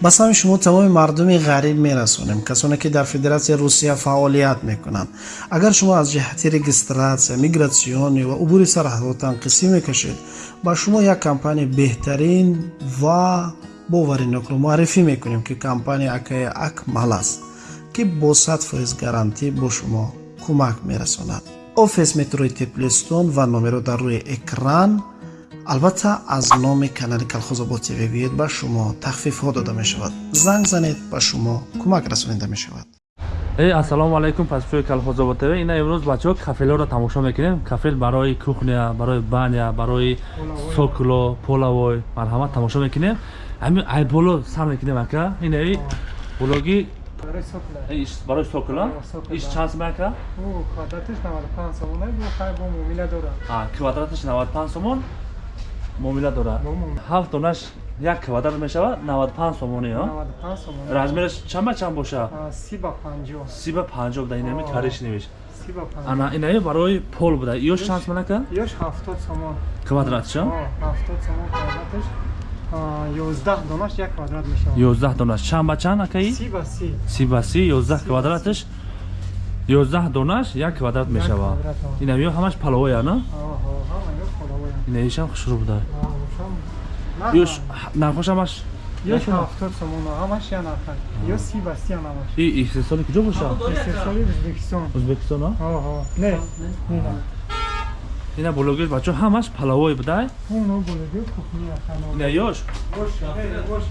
ба сами шумо тамоми мардуми ғариб мерасонем касоне ки дар федератсияи русия фаъолият мекунанд. Агар шумо аз ҷиҳати регистратсия мигратсионӣ ва убури сарҳадотан қисӣ мекашед ба шумо як компания беҳтарин ва боваринокро муаррифӣ мекунем ки компания акаи акмал аст ки бо сад фоиз гарантӣ бо шумо кӯмак мерасонад. Офис метрои теплистон ва номеро дар рӯи экран албатта аз номи канали калхозобод тв биёед ба шумо тахфифҳо дода мешавад. Занг занед ба шумо кӯмак расонида мешавад. Эй ассалому алайкум пасбои калхозобод тв. Ина имрӯз бачаҳо кафелҳоро тамошо мекунем. Кафел барои кухня барои баня барои сокло полавой. Марҳамат тамошо мекунем. Ҳамин айболо сар мекунем ака? Ина блоги? Барои сокла иш чанд сом ака? Квадратиш 95 сомон. Бу хай бо муомила дора а квадратиш 95 сомон муомила дора. Ҳафт донаш як квадрат мешавад 95 сомони ё? 95 сомон размераш чанд ба чанд боша? 30 ба 50 30 ба 50 буда инами кариш немеш 30 ба 50 ана инаи барои пол буда. Ёш чанд сомон ака ёш 70 сомон. Квадратиш ё 70 сомон квадратиш 11 донаш як квадрат мешавад 11 донаш чанд ба чанд акаи? 30 ба 30 30 ба 30 11 квадратиш 11 донаш як квадрат мешавад инами ё ҳамаш паловой ана? Инаишам хушрӯ буда аҳо ёш нархош ҳамаш? Ёш 70 сомон ҳамаш я нархай ё 30 ба 30 ҳамаш. И истеҳсоли куҷо боша истеҳсоли ӯзбекистон ӯзбекистон а? Аҳо не не ина блогер бачо ҳамаш палавой будай? Оно блогер кухня хано. Ина ёш вош вош.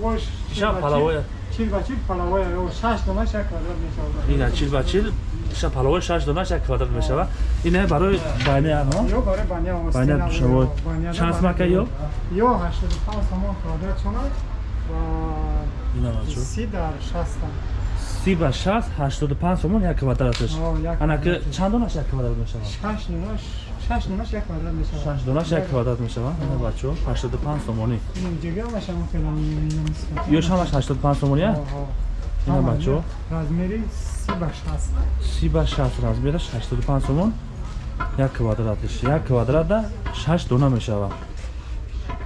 Вош иша палавой чил ба чил. палавой ё 6 дона шак квадрат мешавад. Ина чил ба чил иша палавой 6 дона шак квадрат мешавад. Ина барои баня ано ё барои баня баня душавой. чанд смака ё ё 85 сомон квадрат шона. Ва ина бачо. 30 дар 60 30 ба 60 85 сомон як квадратиш ана ки чанд дона шак квадрат мешавад? 6 дона 6 дона як квадрат мешавад. 6 дона шак квадрат мешавад? Бачо 85 сомони ҷига машам фелан миёмис ёш ҳамаш. 85 сомони а? Ина бачо. размери 30 ба 60 30 ба 60 размераш 85 сомон як квадратиш як квадрата 6 дона мешавад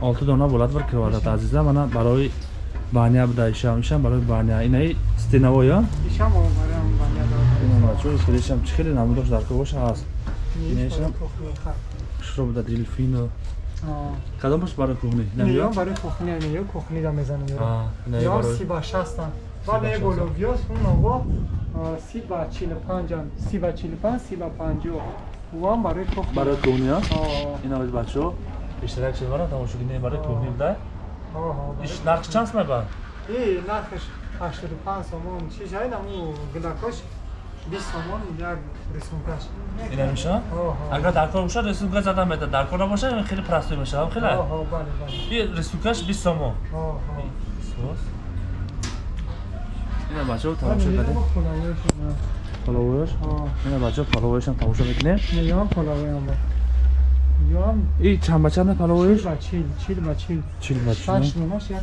6 дона болад бар квадрат. Азизам ана барои баня буда ишам ишам барои баня. Инаи стенаво ё? Ишам барам баня ина бачо хелишам чӣ хеле намудош дар кӯша ҳаст инешам шуро буда дилфино кадом бош барои кухни? Ё барои кухни ё кухни да мезанам ё си ба 60 вале бологиёс он ово си ба 45 си ба 45 си ба 50 вам барои кухни барои кухни ё ина бош бачо? Иштирак шудвара тамошогини барои кухни буда? Иш нарх чанд сомон ба и нархаш 85 сомон. Чиш ай наму гилакош 20 сомон як рисункаш ина агар дар кор боша рисунка зада мета дар кор набоша хеле простой мешавад хеле оҳо бале бале и рисункаш 20 сомон оҳо ина бачо тамошо кардем половояш ина бачо половояшам тамошо мекунем ям половоям ба и чанд ба чанд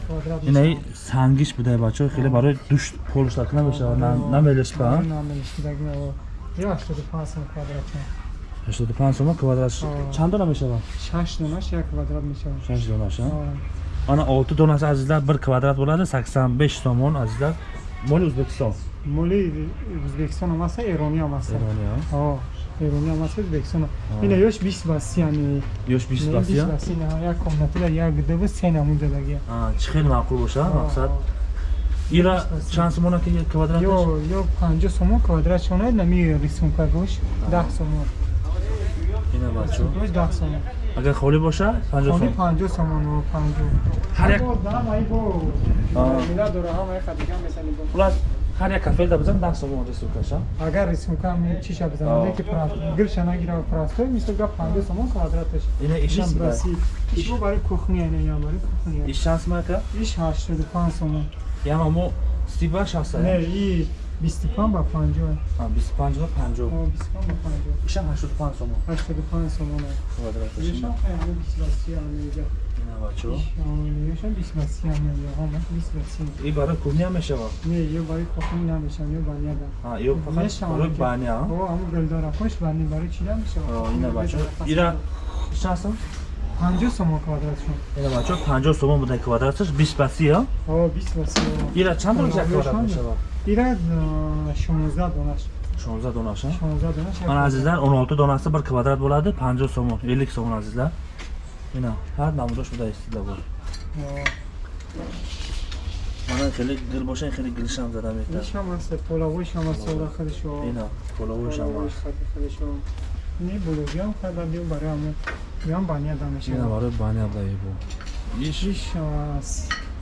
квадрат инаи сангиш будай бачо хеле барои душ полуштак намешавад намелишпа намелишдаги ё 85 сом квадрат 85 чанд дона мешавад шаш донаш як квадрат мешавад шаш донаш ана олти донаш азизлар бир квадрат bo'лади саксон беш сомон азизлар моли ӯзбекистон? Моли ӯзбекистон ҳам аста эронӣ ҳам аста эрони эрони ҳам аста ӯзбекистон ина ёш бист ба си ами ёш бист ба си як комнатила як дуву се намудадаги чӣ хеле маъқул боша мақсад ира чанд сомона ки квадрат ё ё панҷо сомон квадрат шона нами рисунка гош даҳ сомон ина бачо гош даҳ сомон агар холӣ боша панҷо сомон панҷо сомон панҷо ҳар як мила дора ҳамаи хадига месани хулас ҳар як кафел да бизан даҳ сомон рисункаша агар рисунка чиша бизанам леки гирша нагира простой мисол га панҷо сомон квадраташ ина ишам ишо барои кухни ана я барои кухни иш чанд сомон ака иш ҳаштоду панҷ сомон ям амо си ба шаста не и бисту панҷ ба панҷоҳ бисту панҷ ба панҷоҳ бисту панҷ ба панҷоҳ ишам ҳаштоду панҷ сомон ҳаштоду панҷ сомон квадраташ ишам ҳамаи бисту ба си ҳамеҷа ина бачо ишам бисту ба си ҳамеҷа ҳамаш бисту ба си и барои кухни ҳам мешавад не ё барои кухни намешавад ё баня да ё фақат барои баня о ҳамо гулдорахош бани барои чида мешавад ина бачо ира чанд сом 50 сомон квадратшон. ина бачо 50 сомон буда квадраташ 20 ба 30 а О, 20 васи. ира чанд дона як квадрат мешава? Ира 16 донаш. 16 донаш а? 16 донаш. ман азизлар 16 донасы bir kvadrat bo'ladi 50 so'm 50 so'm azizlar ina har namudosh buda istida bor mana хеле гил бошен хеле гилшам зада метад Ишам аст, полавойш ам аст ола хадишо. ина половойш ам Полавойш хадишо. Не булогиам хада бим барам. Ям баня ина дамеша. барои бани абдаи бу иш Иш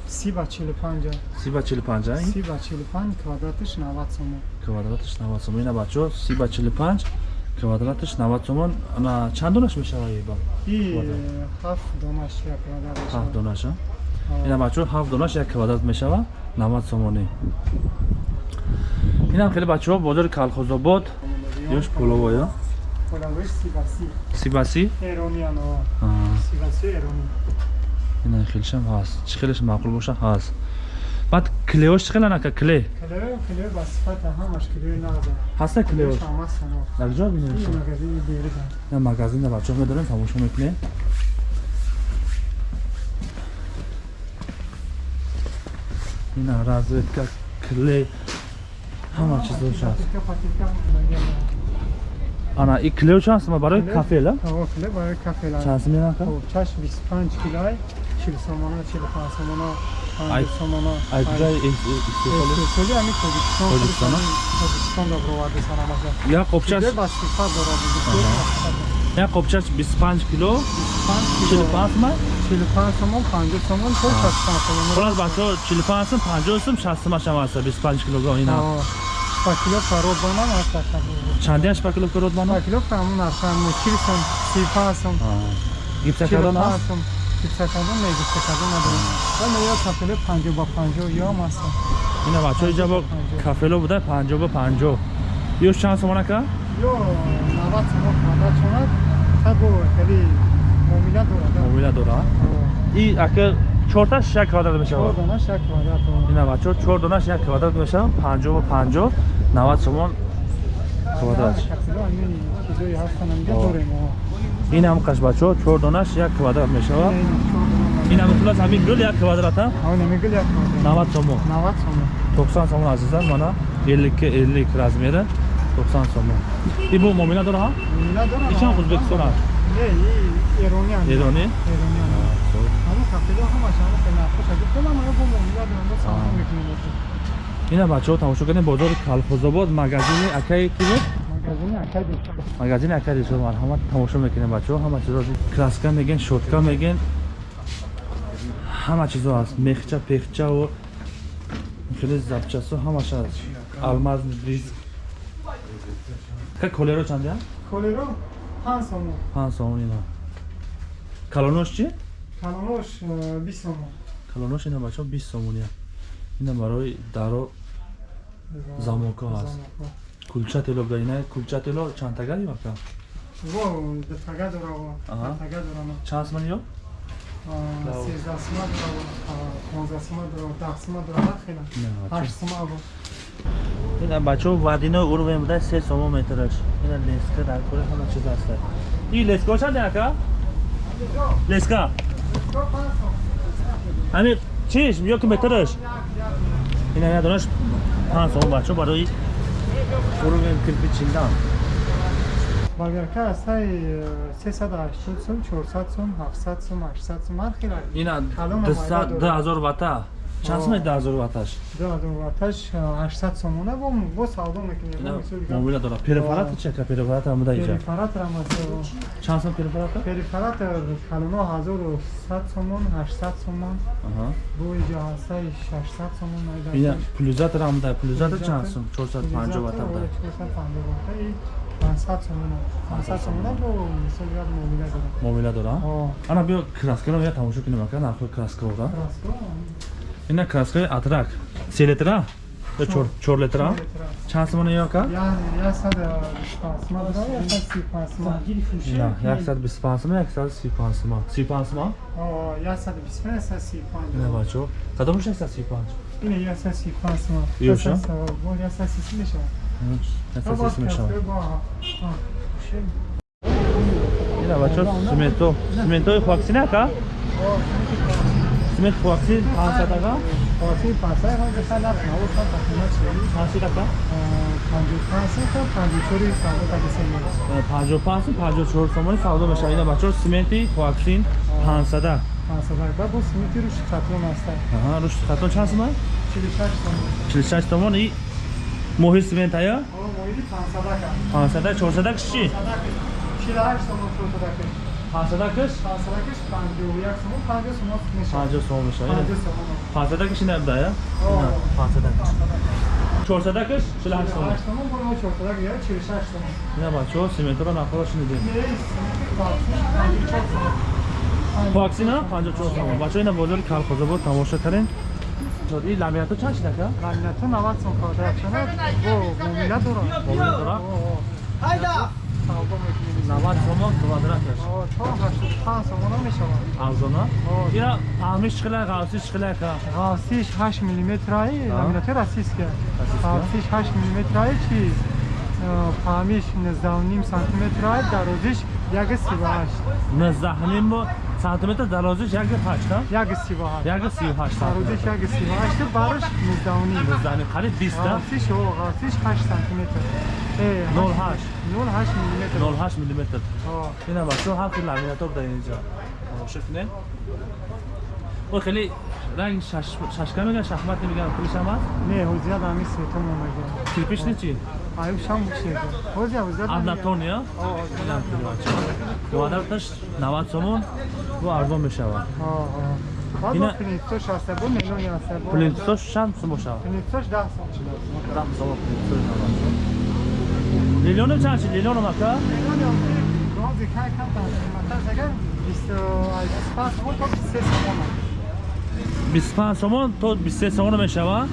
30 ба 45. 30 ба 45 а 30 ба 45 квадратиш 90 сомон. квадраташ 90 сомон ина бачо 30 ба 45 квадраташ 90 сомон ана чанд донаш мешава ба Квадрат. 7 донаш як квадрат. 7 донаш ина бачо 7 донаш як квадрат мешава 90 сомони инам хеле бачаҳо бозори калхозобод ёш 30 ба 30. сибаси Эрониан о. Аа. 30 ба 30 эрони. ина хелшам ҳаст чӣ хелеш маъқул боша ҳаст баъд клеош чӣ хелан ака кле Клео, клео ба сифата ҳамаш клео наза. ҳаста клеош Ҳамаш само. дар ҷо бинем Ин магазини берида. ин магазинда бачаҳо медорем тамошо мекунем ина разведка кле ҳама чизош ҳаст Патика, патика, магазин. ана и клео чанд сома барои Кле? кафела О, клео барои кафела. чанд сома ака О, чаш 25 килой, 40 сомона, 45 сомона, Ай- 50 сомона. ай куҷа истифода Истифода ами Тоҷикистон. Тоҷикистон, а? Тоҷикистон да бироварда санамаза. як қопчаш Чизе ба сифат дорад. як қопчаш 25 кило 45 сома 45 сомон, 50 сомон, то 65 сомон. хулос бачаҳо 45 сум 50 сум 60 сумаш ҳам аста 25 килограмм ина О, Па кило фарод ба ман аст аста. чандиаш па кило фарод Па мана кило фаҳмун арқам 40 сом, 35 сом. гипсакардон аст Чилпансом, гипсакардон не гипсакардон надорем. Вале ё кафеле 50 ба 50 ём аст. ина бачаҳо иҷа бо кафело буда 50 ба 50 ёш чанд сомон ака Ё 90 сом квадрат шонад. Табо хели муомила дорад. мобила дора и ака чорташ як квадрат Чор мешавад дона шак квадрат. ина бачаҳо чор донаш як квадрат мешавад 50 ба 50 90 сомон квадрат Кафеле ами чизои ҳастан амҷа О. дорем. Ин ҳам қаш бачаҳо чор донаш як квадрат мешавад ин ҳам хулас ҳамин гул як квадрат а Ҳавн мегул як квадрат. 90 сомон 90 сом. 90 сомон азизам мана 50 50 размери 90 сомон и бу муомила дора ҳа Муомила дорам. ичам ӯзбекистон аст Не, и эрони ам. эронӣ Эрони ам. Ҳама кафеле ҳамаш ҳама хеле нахош аст. Гуфтам ама бо муомила дорам. Бо саҳм мекунем. ина бачаҳо тамошо кардем бозори калхозобод магазини акай ки буд Магазини акади. дишо марҳамат тамошо мекунем бачаҳо ҳама чизо краска мегӯен шотка мегӯен ҳама чизо аст мехча пехчаву хеле запчасо ҳамаш аст алмаз ка колеро чандя Колеро 5 сом. пан сомон ина калонош чи Калонош 20 сом. калонош ина бачаҳо 20 сомония ина барои даро Замоко аст. Кулча тело буда ина кулча тело чантага ёка Во, детага дора во. Детага дора. чанд сомон ё 13 сом дора. 15 сом дора. 10 сом дора. Хела. ина 8 сом во. ина бачаҳо вадино уровень буда се сомо метраш ина леска дар кори ҳама чиз аст и леска чанд ака леска ҳами чиш ёки метраш ина ядонаш панҷ сомо бачаҳо барои уровень кирпичиндан Багарка асай 380 сом, 400 сом, 700 сом, 800 сом ҳар хела. ина Калон дуҳазор омада дорад. вата чанд О. соми дуҳазор ваташ Да, да, ваташ 800 сом. Она во во савдо мекунем. ина Во мисол га. мобила дора перефарат чи ака перефарат ҳам буда иҷа Перифарат рамаз. чанд сом перефарата Перифарат калоно 1100 сомон, 800 сомон. аҳа Бу иҷо ҳастай 600 сомон майда. ина пулизатр ҳам буда пулизатр чанд сом 450 вата буда 500 сомон. 500 сомон бо мисол га мобила дора. мобила дора О, ана биё краскаро я тамошо кунем ака нархои краскаора расто. Ина краскаи атрак се литра ё чор- чор литра чанд сомона ё ака Я я сад 25 сомон дора, я сад 35 сомон. ина 125 сома 135 сома 35 сома О, я сад 25, я сад 35. ина бачо кадомаш 135 Ина я сад 35 сомон. Юша? Я сад- Бо я сад 30 мешавад. 130 мешавад симент хуаксин 500 ака Оси пасай ҳам беса нарх навод ҳам тахминан чили. 50 ака 55 та 54 савдо та беса мест. 55 54 сомони савдо мешавад ина бачо сименти хуаксин 500 Пансадай ба бо симити рушд қатон аста. аҳа рушд хатон чанд сомон 46 сом. 46 сомон и моҳи симент ая О, моиди пансадака. 500 400 киш чи 48 сом шотадака. 500 киш 51 51 сом 50 сом мешавад. 50 сом мешавад 50 сом. 500 киш ина буда я О. 500 400 киш 48 сомон 48 сом бо шотадака я 46 сом. ина бачо симентро нахоро шинидем Не, симити 54 сом. ваксина 54 сомон бачо ина бозори калхозобод тамошо кардем и ламиято чанд шид ака Ламинато 90 сом квадрат шонад. Савдо мекунем. 90 сомон квадраташ то 85 сом мешавад. арзона О. ина фаҳмиш чиқилай ғавсиш чиқилай ака Ғавсиш 8 миллиметраи ламинати. Расистка. Ғавсиш 8 миллиметраи чи фаҳмиш 19 сантиметраи дарозиш 138. 19 бо сантиметр дарозиш 1.8 138. 1.38 Дарозиш 138 бараш 19. зани қариб 20 да Ғавсиш о, ғавсиш 8 сантиметр. Э, 08 08 миллиметр. 08 мм О, ина бачо ҳар хел ламинатор дар инҷо тамошо кунед о хеле ранг шашка меган шахмат меган пулишам аст не, ҳозир дами светом омага. кирпич не чи Аюб шам бушега. Ҳозир ҳозир. однотон я? О, бачо квадраташ 90 сомон бо арзон мешавад о, о. Баъд Ина- аста, бо мелони аста, бо- плинтусош чанд сум бошавад Принтош 10 сом. 10 сомон плинтусош лилёнам чанд чи лилёнам ака? Розы кай кам там, матас агар 25 сом то 3 сом. 25 сомон то 23 сомон мешавад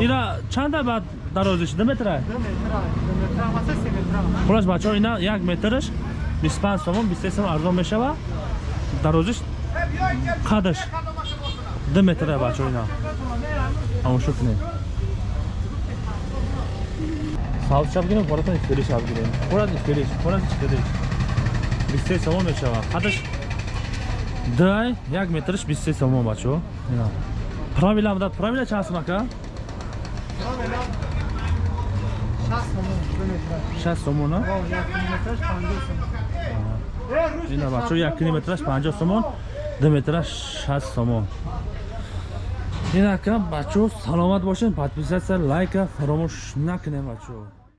ина чанда баъд дарозиш 2 метра? 2 метра, 2 метра, маса 3 метра. хулас бачаҳо ина як метраш 25 сомон 23 сомон арзон мешавад дарозиш қадаш? 2 метра бачаҳо ина. Тамошо кунед сабз шаб гирем хоратон ифтирӣ шаб гирем хорат ифтирӣ хорат ифтирӣ 23 сомон мешавад қадаш? Дай як метраш 23 сомон бачаҳо дад правила чанд сум ака 60 сом, 2 метра. 60 сомон а О, 1 метраш 50 сом. Руш. ина бачаҳо як километраш 50 сомон 2 метраш 60 сомон ин ака бачаҳо саломат бошед подписатсия лайка фаромӯш накунед бачаҳо